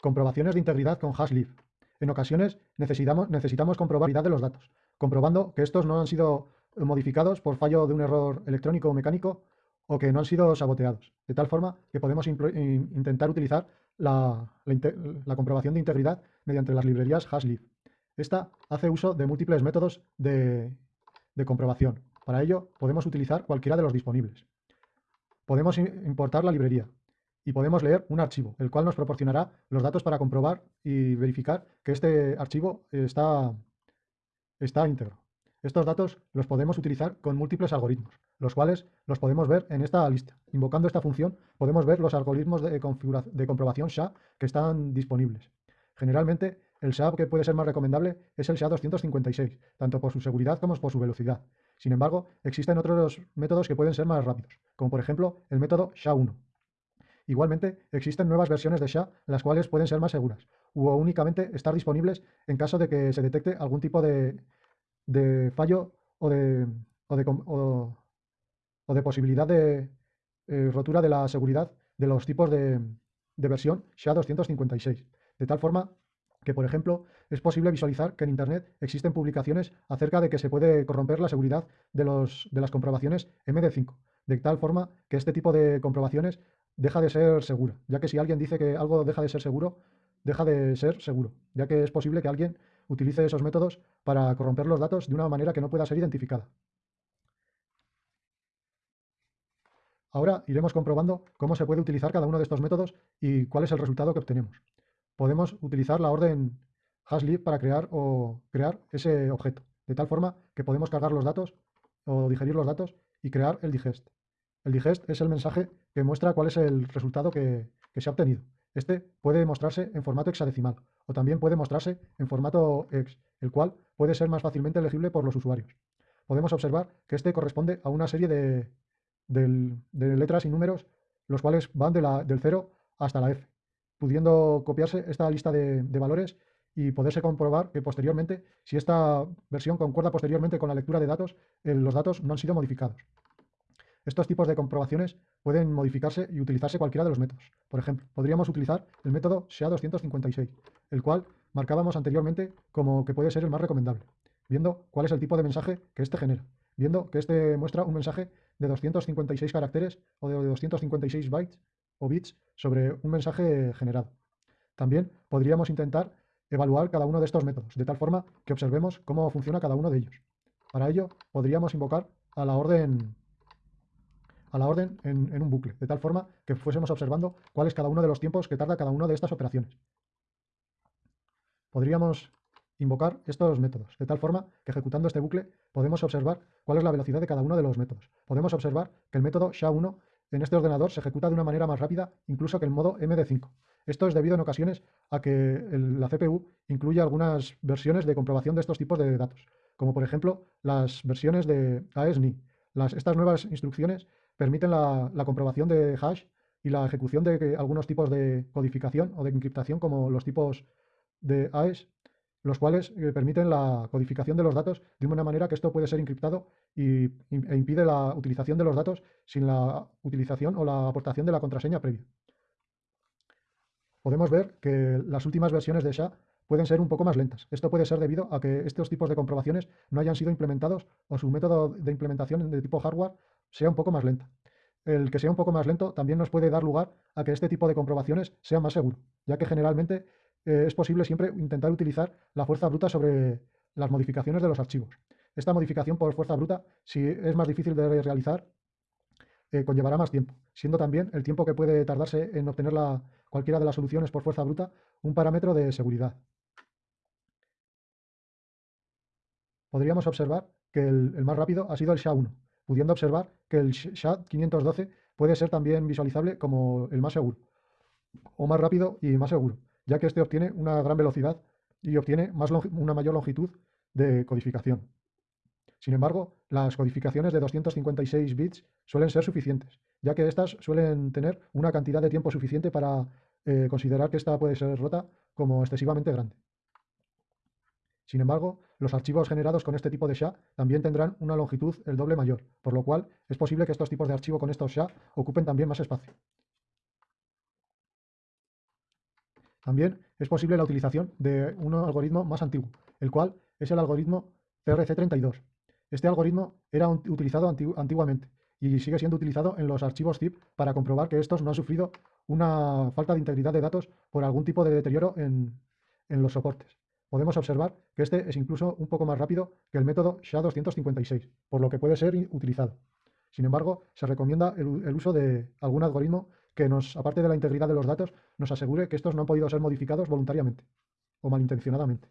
Comprobaciones de integridad con HashLeaf. En ocasiones necesitamos, comprobar la de los datos, comprobando que estos no han sido modificados por fallo de un error electrónico o mecánico o que no han sido saboteados, de tal forma que podemos intentar utilizar la, comprobación de integridad mediante las librerías HashLeaf. Esta hace uso de múltiples métodos de comprobación. Para ello podemos utilizar cualquiera de los disponibles. Podemos importar la librería, y podemos leer un archivo, el cual nos proporcionará los datos para comprobar y verificar que este archivo está, está íntegro. Estos datos los podemos utilizar con múltiples algoritmos, los cuales los podemos ver en esta lista. Invocando esta función podemos ver los algoritmos de, de comprobación SHA que están disponibles. Generalmente, el SHA que puede ser más recomendable es el SHA-256, tanto por su seguridad como por su velocidad. Sin embargo, existen otros métodos que pueden ser más rápidos, como por ejemplo el método SHA-1. Igualmente, existen nuevas versiones de SHA, las cuales pueden ser más seguras, o únicamente estar disponibles en caso de que se detecte algún tipo de, fallo o de, posibilidad de eh, rotura de la seguridad de los tipos de, versión SHA-256. De tal forma que, por ejemplo, es posible visualizar que en Internet existen publicaciones acerca de que se puede corromper la seguridad de, los, de las comprobaciones MD5, de tal forma que este tipo de comprobaciones deja de ser segura, ya que si alguien dice que algo deja de ser seguro, deja de ser seguro, ya que es posible que alguien utilice esos métodos para corromper los datos de una manera que no pueda ser identificada. Ahora iremos comprobando cómo se puede utilizar cada uno de estos métodos y cuál es el resultado que obtenemos. Podemos utilizar la orden hashleaf para crear o crear ese objeto, de tal forma que podemos cargar los datos o digerir los datos y crear el digest. El digest es el mensaje que muestra cuál es el resultado que, se ha obtenido. Este puede mostrarse en formato hexadecimal o también puede mostrarse en formato hex, el cual puede ser más fácilmente legible por los usuarios. Podemos observar que este corresponde a una serie de, letras y números, los cuales van del 0 hasta la F, pudiendo copiarse esta lista de, valores y poderse comprobar que posteriormente, si esta versión concuerda posteriormente con la lectura de datos, eh, los datos no han sido modificados. Estos tipos de comprobaciones pueden modificarse y utilizarse cualquiera de los métodos. Por ejemplo, podríamos utilizar el método SHA-256, el cual marcábamos anteriormente como que puede ser el más recomendable, viendo cuál es el tipo de mensaje que éste genera, viendo que éste muestra un mensaje de 256 caracteres o de 256 bytes o bits sobre un mensaje generado. También podríamos intentar evaluar cada uno de estos métodos, de tal forma que observemos cómo funciona cada uno de ellos. Para ello, podríamos invocar a la orden a la orden en, un bucle, de tal forma que fuésemos observando cuál es cada uno de los tiempos que tarda cada una de estas operaciones. Podríamos invocar estos métodos, de tal forma que ejecutando este bucle podemos observar cuál es la velocidad de cada uno de los métodos. Podemos observar que el método SHA-1 en este ordenador se ejecuta de una manera más rápida incluso que el modo MD5. Esto es debido en ocasiones a que la CPU incluye algunas versiones de comprobación de estos tipos de datos, como por ejemplo las versiones de AES-NI. estas nuevas instrucciones permiten la, comprobación de hash y la ejecución de algunos tipos de codificación o de encriptación como los tipos de AES, los cuales eh, permiten la codificación de los datos de una manera que esto puede ser encriptado y, e impide la utilización de los datos sin la utilización o la aportación de la contraseña previa. Podemos ver que las últimas versiones de SHA pueden ser un poco más lentas. Esto puede ser debido a que estos tipos de comprobaciones no hayan sido implementados o su método de implementación de tipo hardware sea un poco más lenta. El que sea un poco más lento también nos puede dar lugar a que este tipo de comprobaciones sea más seguro, ya que generalmente eh, es posible siempre intentar utilizar la fuerza bruta sobre las modificaciones de los archivos. Esta modificación por fuerza bruta, si es más difícil de realizar, eh, conllevará más tiempo, siendo también el tiempo que puede tardarse en obtener cualquiera de las soluciones por fuerza bruta un parámetro de seguridad. Podríamos observar que el más rápido ha sido el SHA-1, pudiendo observar que el SHA-512 puede ser también visualizable como el más seguro, o más rápido y más seguro, ya que este obtiene una gran velocidad y obtiene más una mayor longitud de codificación. Sin embargo, las codificaciones de 256 bits suelen ser suficientes, ya que estas suelen tener una cantidad de tiempo suficiente para eh, considerar que esta puede ser rota como excesivamente grande. Sin embargo, los archivos generados con este tipo de SHA también tendrán una longitud el doble mayor, por lo cual es posible que estos tipos de archivo con estos SHA ocupen también más espacio. También es posible la utilización de un algoritmo más antiguo, el cual es el algoritmo CRC32. Este algoritmo era utilizado antiguamente y sigue siendo utilizado en los archivos zip para comprobar que estos no han sufrido una falta de integridad de datos por algún tipo de deterioro en, los soportes. Podemos observar que este es incluso un poco más rápido que el método SHA-256, por lo que puede ser utilizado. Sin embargo, se recomienda el, uso de algún algoritmo que nos, aparte de la integridad de los datos, nos asegure que estos no han podido ser modificados voluntariamente o malintencionadamente.